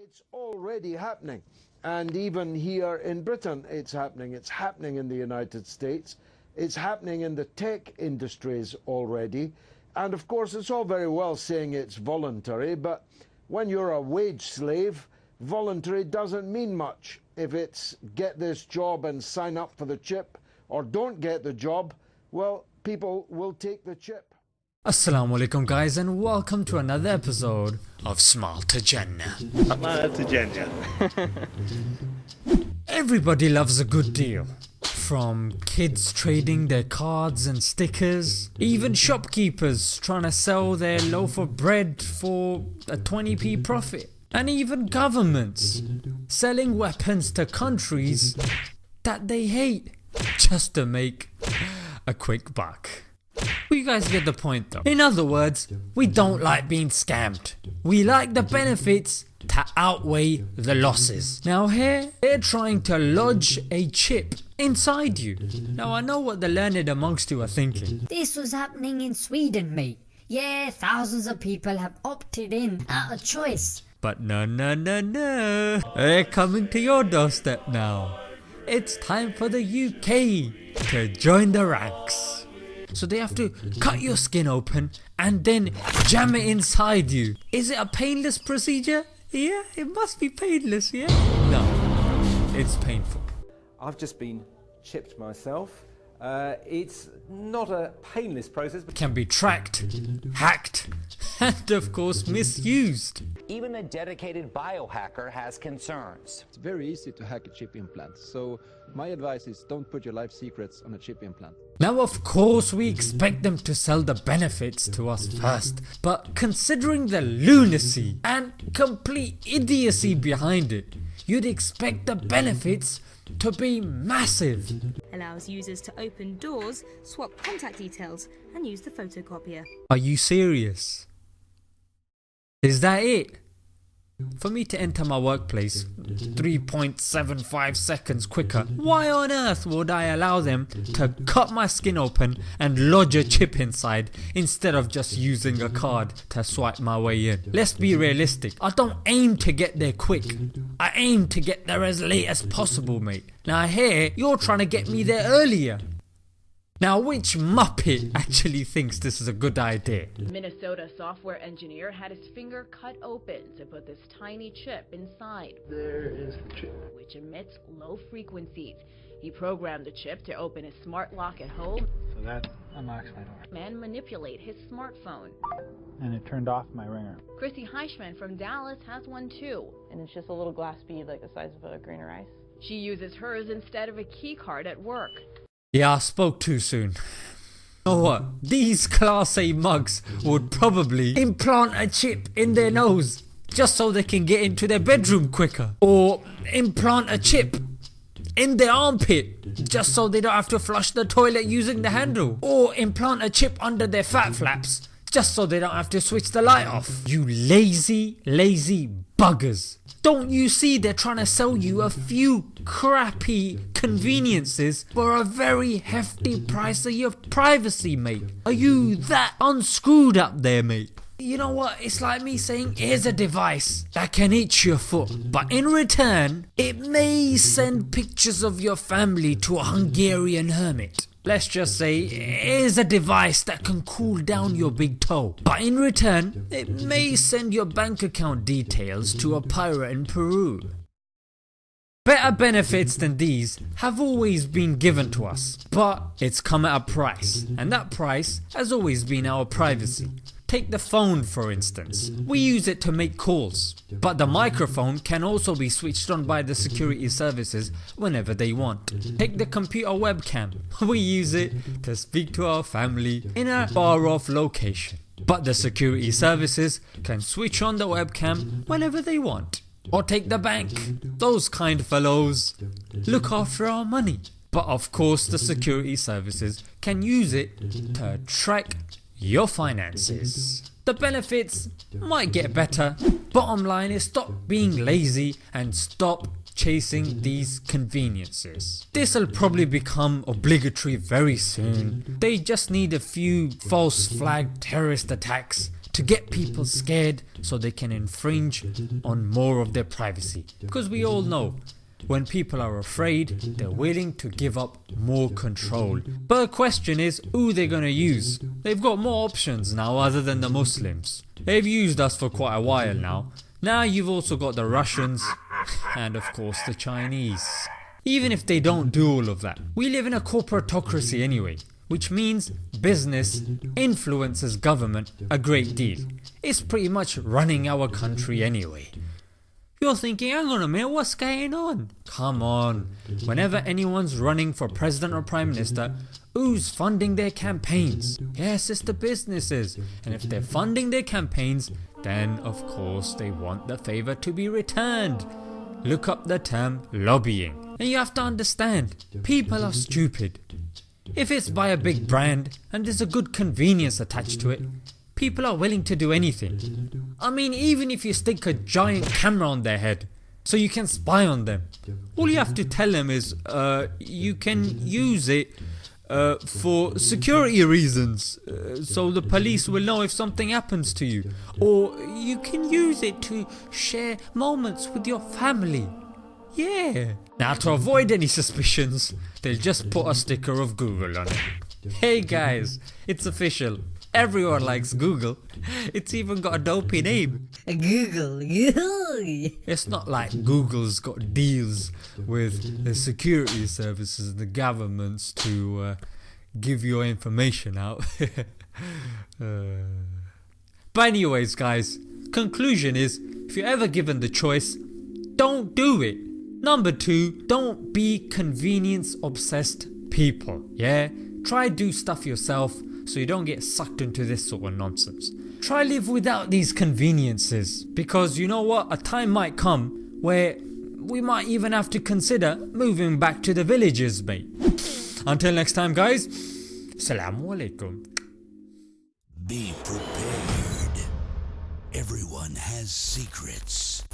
It's already happening. And even here in Britain, it's happening. It's happening in the United States. It's happening in the tech industries already. And of course, it's all very well saying it's voluntary, but when you're a wage slave, voluntary doesn't mean much. If it's get this job and sign up for the chip, or don't get the job, well, people will take the chip. Assalamu alaikum guys and welcome to another episode of Smart Agenda. Smart Agenda. Everybody loves a good deal. From kids trading their cards and stickers, even shopkeepers trying to sell their loaf of bread for a 20p profit, and even governments selling weapons to countries that they hate just to make a quick buck. Well, you guys get the point though. In other words, we don't like being scammed. We like the benefits to outweigh the losses. Now here, they're trying to lodge a chip inside you. Now I know what the learned amongst you are thinking. This was happening in Sweden, mate. Yeah, thousands of people have opted in out of choice. But no, no, no, no. They're coming to your doorstep now. It's time for the UK to join the ranks. So they have to cut your skin open and then jam it inside you. Is it a painless procedure? Yeah, it must be painless, yeah? No, it's painful. I've just been chipped myself. Uh, it's not a painless process, but Can be tracked, hacked, and of course misused. Even a dedicated biohacker has concerns. It's very easy to hack a chip implant, so my advice is don't put your life secrets on a chip implant. Now of course we expect them to sell the benefits to us first, but considering the lunacy and complete idiocy behind it, you'd expect the benefits to be massive. allows users to open doors, swap contact details, and use the photocopier. Are you serious? Is that it? For me to enter my workplace 3.75 seconds quicker, why on earth would I allow them to cut my skin open and lodge a chip inside instead of just using a card to swipe my way in? Let's be realistic, I don't aim to get there quick, I aim to get there as late as possible mate. Now here you're trying to get me there earlier. Now which muppet actually thinks this is a good idea? Minnesota software engineer had his finger cut open to put this tiny chip inside. There is the chip. Which emits low frequencies. He programmed the chip to open his smart lock at home So that unlocks my door. and manipulate his smartphone. And it turned off my ringer. Chrissy Heichman from Dallas has one too. and it's just a little glass bead like the size of a grain of rice. She uses hers instead of a key card at work. Yeah, I spoke too soon. You know what? These Class A mugs would probably implant a chip in their nose just so they can get into their bedroom quicker. Or implant a chip in their armpit just so they don't have to flush the toilet using the handle. Or implant a chip under their fat flaps just so they don't have to switch the light off. You lazy, lazy buggers. Don't you see they're trying to sell you a few crappy conveniences for a very hefty price of your privacy mate? Are you that unscrewed up there mate? You know what, it's like me saying here's a device that can itch your foot but in return it may send pictures of your family to a Hungarian hermit. Let's just say here's a device that can cool down your big toe but in return it may send your bank account details to a pirate in Peru. Better benefits than these have always been given to us, but it's come at a price, and that price has always been our privacy. Take the phone for instance, we use it to make calls, but the microphone can also be switched on by the security services whenever they want. Take the computer webcam, we use it to speak to our family in a far off location, but the security services can switch on the webcam whenever they want. Or take the bank. Those kind fellows look after our money. But of course the security services can use it to track your finances. The benefits might get better. Bottom line is stop being lazy and stop chasing these conveniences. This'll probably become obligatory very soon. They just need a few false flag terrorist attacks to get people scared so they can infringe on more of their privacy. Because we all know when people are afraid, they're willing to give up more control. But the question is, who they're gonna use? They've got more options now other than the Muslims. They've used us for quite a while now. Now you've also got the Russians and of course the Chinese. Even if they don't do all of that, we live in a corporatocracy anyway, which means business influences government a great deal. It's pretty much running our country anyway. You're thinking, on a minute, what's going on? Come on, whenever anyone's running for president or prime minister, who's funding their campaigns? Yes, it's the businesses. And if they're funding their campaigns, then of course they want the favour to be returned. Look up the term lobbying. And you have to understand, people are stupid. If it's by a big brand and there's a good convenience attached to it, people are willing to do anything. I mean even if you stick a giant camera on their head so you can spy on them. All you have to tell them is uh, you can use it uh, for security reasons uh, so the police will know if something happens to you or you can use it to share moments with your family. Yeah. Now to avoid any suspicions they'll just put a sticker of Google on it. Hey guys, it's official. Everyone likes Google. It's even got a dopey name. Google. It's not like Google's got deals with the security services and the governments to uh, give your information out. Uh, but anyways guys, conclusion is if you're ever given the choice, don't do it. Number two, don't be convenience obsessed people. Yeah? Try do stuff yourself so you don't get sucked into this sort of nonsense. Try live without these conveniences because you know what, a time might come where we might even have to consider moving back to the villages mate. Until next time guys, Assalamu alaikum. Be prepared. Everyone has secrets.